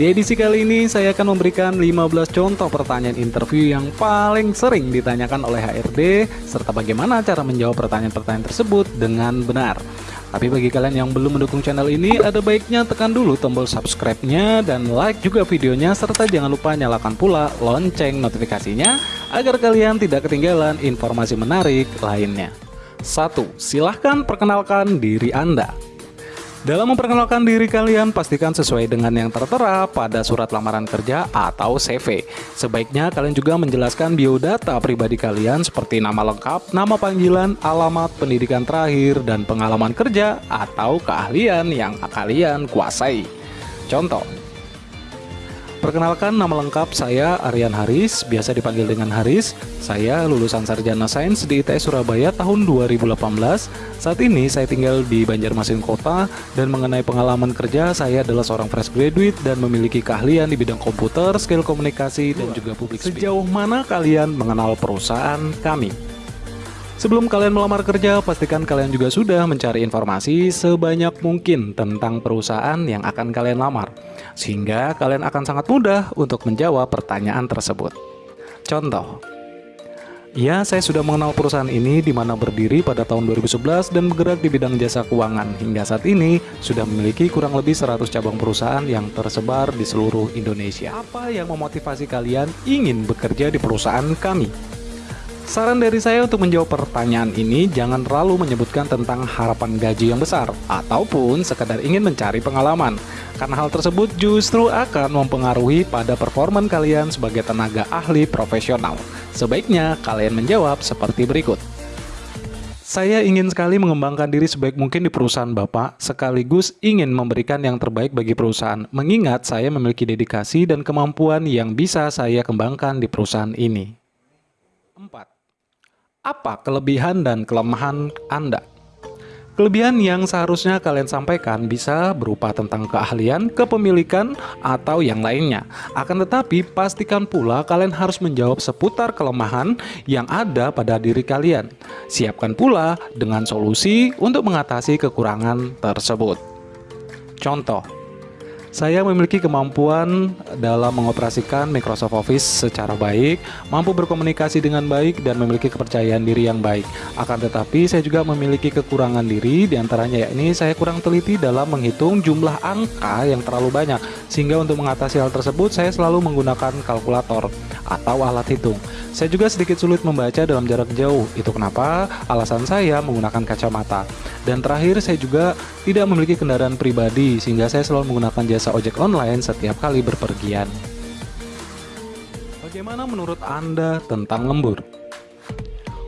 Di edisi kali ini saya akan memberikan 15 contoh pertanyaan interview yang paling sering ditanyakan oleh HRD serta bagaimana cara menjawab pertanyaan-pertanyaan tersebut dengan benar. Tapi bagi kalian yang belum mendukung channel ini, ada baiknya tekan dulu tombol subscribe-nya dan like juga videonya serta jangan lupa nyalakan pula lonceng notifikasinya agar kalian tidak ketinggalan informasi menarik lainnya. 1. Silahkan perkenalkan diri Anda. Dalam memperkenalkan diri kalian, pastikan sesuai dengan yang tertera pada surat lamaran kerja atau CV. Sebaiknya kalian juga menjelaskan biodata pribadi kalian seperti nama lengkap, nama panggilan, alamat, pendidikan terakhir, dan pengalaman kerja atau keahlian yang kalian kuasai. Contoh, Perkenalkan nama lengkap saya Aryan Haris, biasa dipanggil dengan Haris. Saya lulusan Sarjana Sains di ITS Surabaya tahun 2018. Saat ini saya tinggal di Banjarmasin Kota dan mengenai pengalaman kerja saya adalah seorang fresh graduate dan memiliki keahlian di bidang komputer, skill komunikasi dan juga speaking. Sejauh mana kalian mengenal perusahaan kami? Sebelum kalian melamar kerja, pastikan kalian juga sudah mencari informasi sebanyak mungkin tentang perusahaan yang akan kalian lamar, sehingga kalian akan sangat mudah untuk menjawab pertanyaan tersebut. Contoh, Ya, saya sudah mengenal perusahaan ini di mana berdiri pada tahun 2011 dan bergerak di bidang jasa keuangan. Hingga saat ini sudah memiliki kurang lebih 100 cabang perusahaan yang tersebar di seluruh Indonesia. Apa yang memotivasi kalian ingin bekerja di perusahaan kami? Saran dari saya untuk menjawab pertanyaan ini jangan terlalu menyebutkan tentang harapan gaji yang besar ataupun sekadar ingin mencari pengalaman karena hal tersebut justru akan mempengaruhi pada performan kalian sebagai tenaga ahli profesional. Sebaiknya kalian menjawab seperti berikut. Saya ingin sekali mengembangkan diri sebaik mungkin di perusahaan Bapak, sekaligus ingin memberikan yang terbaik bagi perusahaan, mengingat saya memiliki dedikasi dan kemampuan yang bisa saya kembangkan di perusahaan ini. 4. Apa kelebihan dan kelemahan Anda? Kelebihan yang seharusnya kalian sampaikan bisa berupa tentang keahlian, kepemilikan, atau yang lainnya. Akan tetapi, pastikan pula kalian harus menjawab seputar kelemahan yang ada pada diri kalian. Siapkan pula dengan solusi untuk mengatasi kekurangan tersebut. Contoh, saya memiliki kemampuan dalam mengoperasikan Microsoft Office secara baik, mampu berkomunikasi dengan baik, dan memiliki kepercayaan diri yang baik. Akan tetapi, saya juga memiliki kekurangan diri, di antaranya yakni saya kurang teliti dalam menghitung jumlah angka yang terlalu banyak, sehingga untuk mengatasi hal tersebut, saya selalu menggunakan kalkulator atau alat hitung. Saya juga sedikit sulit membaca dalam jarak jauh, itu kenapa alasan saya menggunakan kacamata. Dan terakhir, saya juga tidak memiliki kendaraan pribadi, sehingga saya selalu menggunakan jasa ojek online setiap kali berpergian. Bagaimana menurut Anda tentang lembur?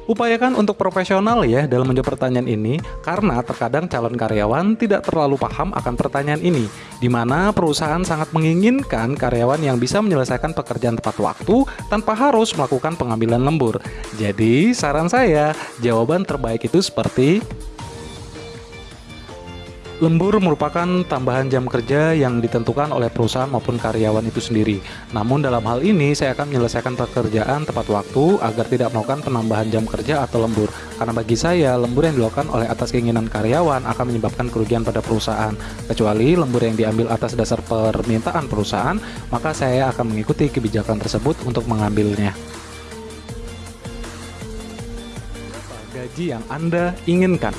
Upayakan untuk profesional ya dalam menjawab pertanyaan ini karena terkadang calon karyawan tidak terlalu paham akan pertanyaan ini di mana perusahaan sangat menginginkan karyawan yang bisa menyelesaikan pekerjaan tepat waktu tanpa harus melakukan pengambilan lembur. Jadi saran saya jawaban terbaik itu seperti Lembur merupakan tambahan jam kerja yang ditentukan oleh perusahaan maupun karyawan itu sendiri. Namun dalam hal ini saya akan menyelesaikan pekerjaan tepat waktu agar tidak melakukan penambahan jam kerja atau lembur. Karena bagi saya, lembur yang dilakukan oleh atas keinginan karyawan akan menyebabkan kerugian pada perusahaan. Kecuali lembur yang diambil atas dasar permintaan perusahaan, maka saya akan mengikuti kebijakan tersebut untuk mengambilnya. Gaji yang Anda inginkan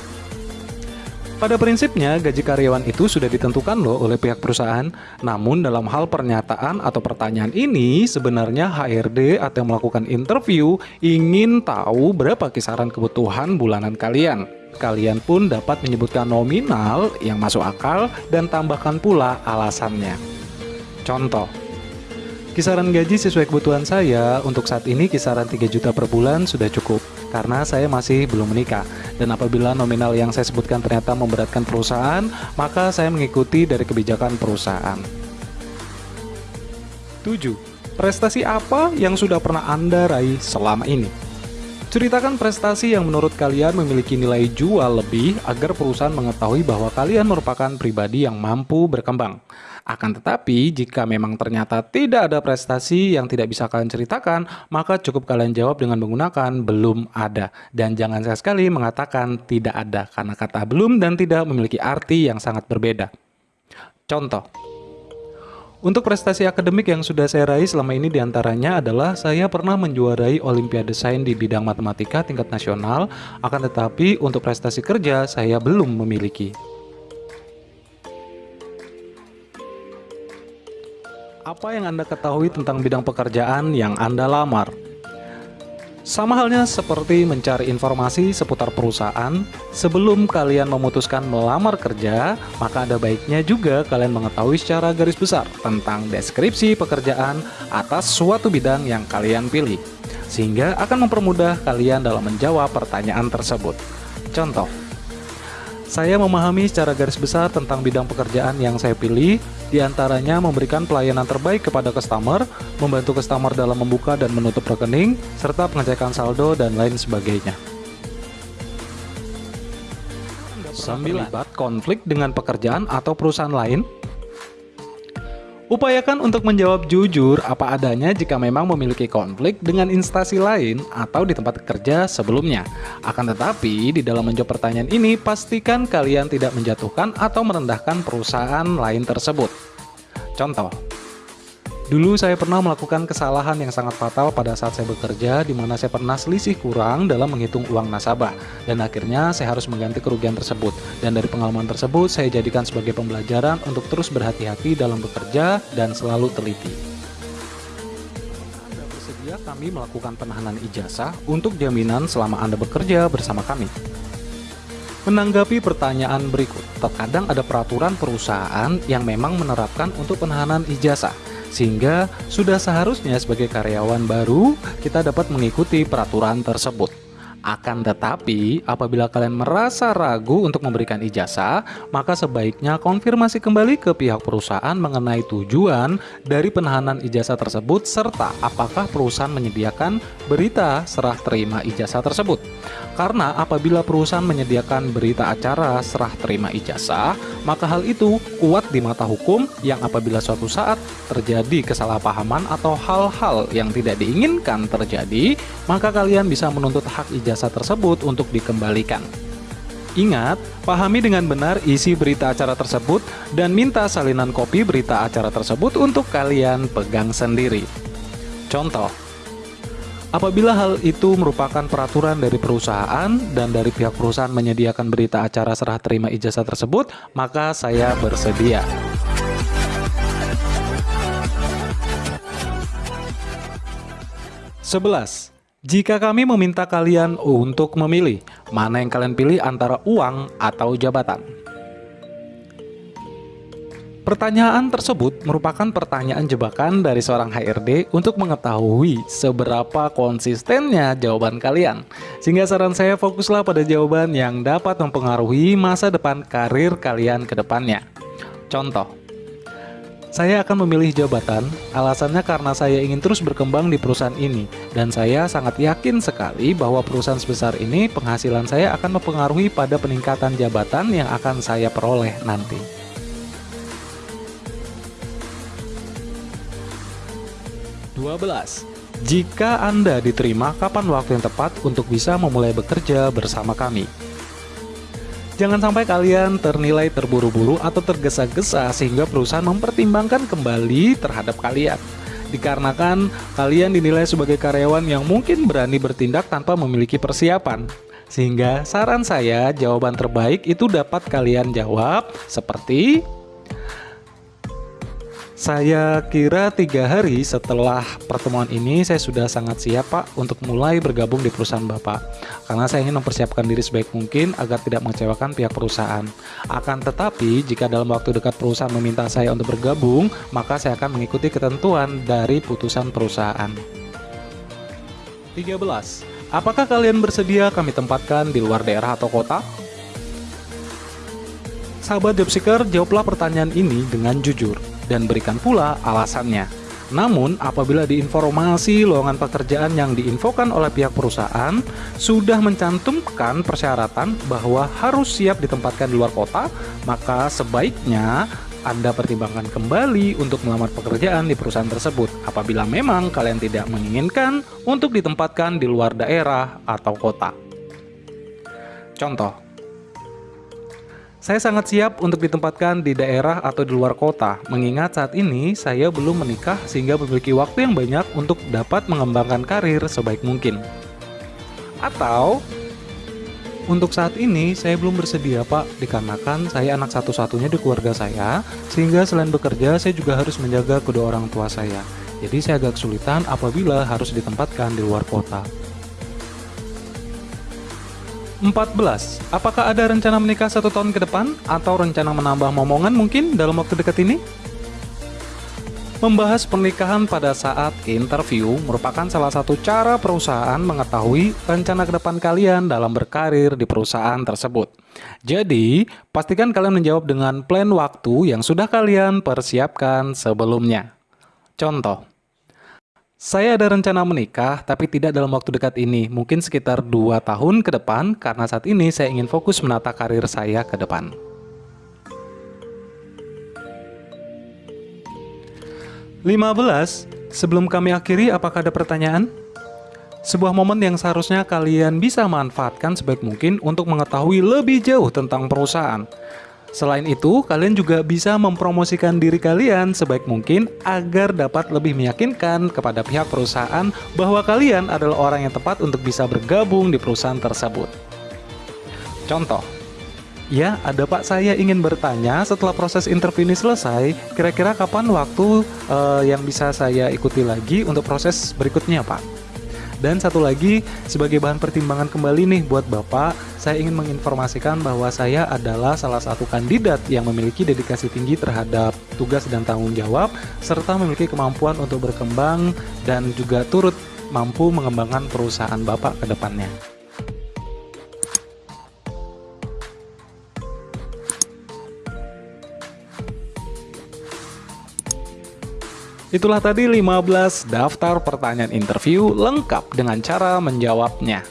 pada prinsipnya, gaji karyawan itu sudah ditentukan loh oleh pihak perusahaan. Namun dalam hal pernyataan atau pertanyaan ini, sebenarnya HRD atau yang melakukan interview ingin tahu berapa kisaran kebutuhan bulanan kalian. Kalian pun dapat menyebutkan nominal yang masuk akal dan tambahkan pula alasannya. Contoh, Kisaran gaji sesuai kebutuhan saya untuk saat ini kisaran 3 juta per bulan sudah cukup karena saya masih belum menikah. Dan apabila nominal yang saya sebutkan ternyata memberatkan perusahaan, maka saya mengikuti dari kebijakan perusahaan. 7. Prestasi apa yang sudah pernah Anda raih selama ini? Ceritakan prestasi yang menurut kalian memiliki nilai jual lebih agar perusahaan mengetahui bahwa kalian merupakan pribadi yang mampu berkembang. Akan tetapi, jika memang ternyata tidak ada prestasi yang tidak bisa kalian ceritakan, maka cukup kalian jawab dengan menggunakan belum ada. Dan jangan sekali-sekali mengatakan tidak ada, karena kata belum dan tidak memiliki arti yang sangat berbeda. Contoh, Untuk prestasi akademik yang sudah saya raih selama ini di antaranya adalah saya pernah menjuarai Olimpiade Sains di bidang matematika tingkat nasional, akan tetapi untuk prestasi kerja saya belum memiliki. Apa yang Anda ketahui tentang bidang pekerjaan yang Anda lamar? Sama halnya seperti mencari informasi seputar perusahaan, sebelum kalian memutuskan melamar kerja, maka ada baiknya juga kalian mengetahui secara garis besar tentang deskripsi pekerjaan atas suatu bidang yang kalian pilih, sehingga akan mempermudah kalian dalam menjawab pertanyaan tersebut. Contoh, saya memahami secara garis besar tentang bidang pekerjaan yang saya pilih, di antaranya memberikan pelayanan terbaik kepada customer, membantu customer dalam membuka dan menutup rekening, serta pengecekan saldo dan lain sebagainya. 9. Konflik dengan pekerjaan atau perusahaan lain Upayakan untuk menjawab jujur apa adanya jika memang memiliki konflik dengan instansi lain atau di tempat kerja sebelumnya. Akan tetapi, di dalam menjawab pertanyaan ini, pastikan kalian tidak menjatuhkan atau merendahkan perusahaan lain tersebut. Contoh, Dulu saya pernah melakukan kesalahan yang sangat fatal pada saat saya bekerja di mana saya pernah selisih kurang dalam menghitung uang nasabah dan akhirnya saya harus mengganti kerugian tersebut dan dari pengalaman tersebut saya jadikan sebagai pembelajaran untuk terus berhati-hati dalam bekerja dan selalu teliti. Anda bersedia kami melakukan penahanan ijazah untuk jaminan selama Anda bekerja bersama kami. Menanggapi pertanyaan berikut, terkadang ada peraturan perusahaan yang memang menerapkan untuk penahanan ijazah sehingga sudah seharusnya sebagai karyawan baru kita dapat mengikuti peraturan tersebut. Akan tetapi, apabila kalian merasa ragu untuk memberikan ijazah, maka sebaiknya konfirmasi kembali ke pihak perusahaan mengenai tujuan dari penahanan ijazah tersebut serta apakah perusahaan menyediakan berita serah terima ijazah tersebut. Karena apabila perusahaan menyediakan berita acara serah terima ijazah, maka hal itu kuat di mata hukum yang apabila suatu saat terjadi kesalahpahaman atau hal-hal yang tidak diinginkan terjadi, maka kalian bisa menuntut hak ijazah tersebut untuk dikembalikan. Ingat, pahami dengan benar isi berita acara tersebut dan minta salinan kopi berita acara tersebut untuk kalian pegang sendiri. Contoh, Apabila hal itu merupakan peraturan dari perusahaan dan dari pihak perusahaan menyediakan berita acara serah terima ijazah tersebut, maka saya bersedia. Sebelas. Jika kami meminta kalian untuk memilih, mana yang kalian pilih antara uang atau jabatan? Pertanyaan tersebut merupakan pertanyaan jebakan dari seorang HRD untuk mengetahui seberapa konsistennya jawaban kalian. Sehingga saran saya fokuslah pada jawaban yang dapat mempengaruhi masa depan karir kalian ke depannya. Contoh, saya akan memilih jabatan, alasannya karena saya ingin terus berkembang di perusahaan ini, dan saya sangat yakin sekali bahwa perusahaan sebesar ini penghasilan saya akan mempengaruhi pada peningkatan jabatan yang akan saya peroleh nanti. 12. Jika Anda diterima, kapan waktu yang tepat untuk bisa memulai bekerja bersama kami? Jangan sampai kalian ternilai terburu-buru atau tergesa-gesa sehingga perusahaan mempertimbangkan kembali terhadap kalian. Dikarenakan kalian dinilai sebagai karyawan yang mungkin berani bertindak tanpa memiliki persiapan. Sehingga saran saya jawaban terbaik itu dapat kalian jawab seperti saya kira tiga hari setelah pertemuan ini saya sudah sangat siap Pak untuk mulai bergabung di perusahaan Bapak Karena saya ingin mempersiapkan diri sebaik mungkin agar tidak mengecewakan pihak perusahaan Akan tetapi jika dalam waktu dekat perusahaan meminta saya untuk bergabung Maka saya akan mengikuti ketentuan dari putusan perusahaan 13. Apakah kalian bersedia kami tempatkan di luar daerah atau kota? Sahabat Jobseeker, jawablah pertanyaan ini dengan jujur dan berikan pula alasannya. Namun, apabila di informasi lowongan pekerjaan yang diinfokan oleh pihak perusahaan sudah mencantumkan persyaratan bahwa harus siap ditempatkan di luar kota, maka sebaiknya Anda pertimbangkan kembali untuk melamar pekerjaan di perusahaan tersebut apabila memang kalian tidak menginginkan untuk ditempatkan di luar daerah atau kota. Contoh, Saya sangat siap untuk ditempatkan di daerah atau di luar kota, mengingat saat ini saya belum menikah sehingga memiliki waktu yang banyak untuk dapat mengembangkan karir sebaik mungkin. Atau, untuk saat ini saya belum bersedia pak, dikarenakan saya anak satu-satunya di keluarga saya, sehingga selain bekerja saya juga harus menjaga kedua orang tua saya. Jadi saya agak kesulitan apabila harus ditempatkan di luar kota. 14. Apakah ada rencana menikah satu tahun ke depan? Atau rencana menambah momongan mungkin dalam waktu dekat ini? Membahas pernikahan pada saat interview merupakan salah satu cara perusahaan mengetahui rencana ke depan kalian dalam berkarir di perusahaan tersebut. Jadi, pastikan kalian menjawab dengan plan waktu yang sudah kalian persiapkan sebelumnya. Contoh, saya ada rencana menikah, tapi tidak dalam waktu dekat ini. Mungkin sekitar 2 tahun ke depan, karena saat ini saya ingin fokus menata karir saya ke depan. 15. Sebelum kami akhiri, apakah ada pertanyaan? Sebuah momen yang seharusnya kalian bisa manfaatkan sebaik mungkin untuk mengetahui lebih jauh tentang perusahaan. Selain itu, kalian juga bisa mempromosikan diri kalian sebaik mungkin agar dapat lebih meyakinkan kepada pihak perusahaan bahwa kalian adalah orang yang tepat untuk bisa bergabung di perusahaan tersebut. Contoh, Ya, ada Pak, saya ingin bertanya setelah proses interview ini selesai, kira-kira kapan waktu uh, yang bisa saya ikuti lagi untuk proses berikutnya, Pak? Dan satu lagi, sebagai bahan pertimbangan kembali nih buat Bapak, saya ingin menginformasikan bahwa saya adalah salah satu kandidat yang memiliki dedikasi tinggi terhadap tugas dan tanggung jawab, serta memiliki kemampuan untuk berkembang dan juga turut mampu mengembangkan perusahaan Bapak ke depannya. Itulah tadi 15 daftar pertanyaan interview lengkap dengan cara menjawabnya.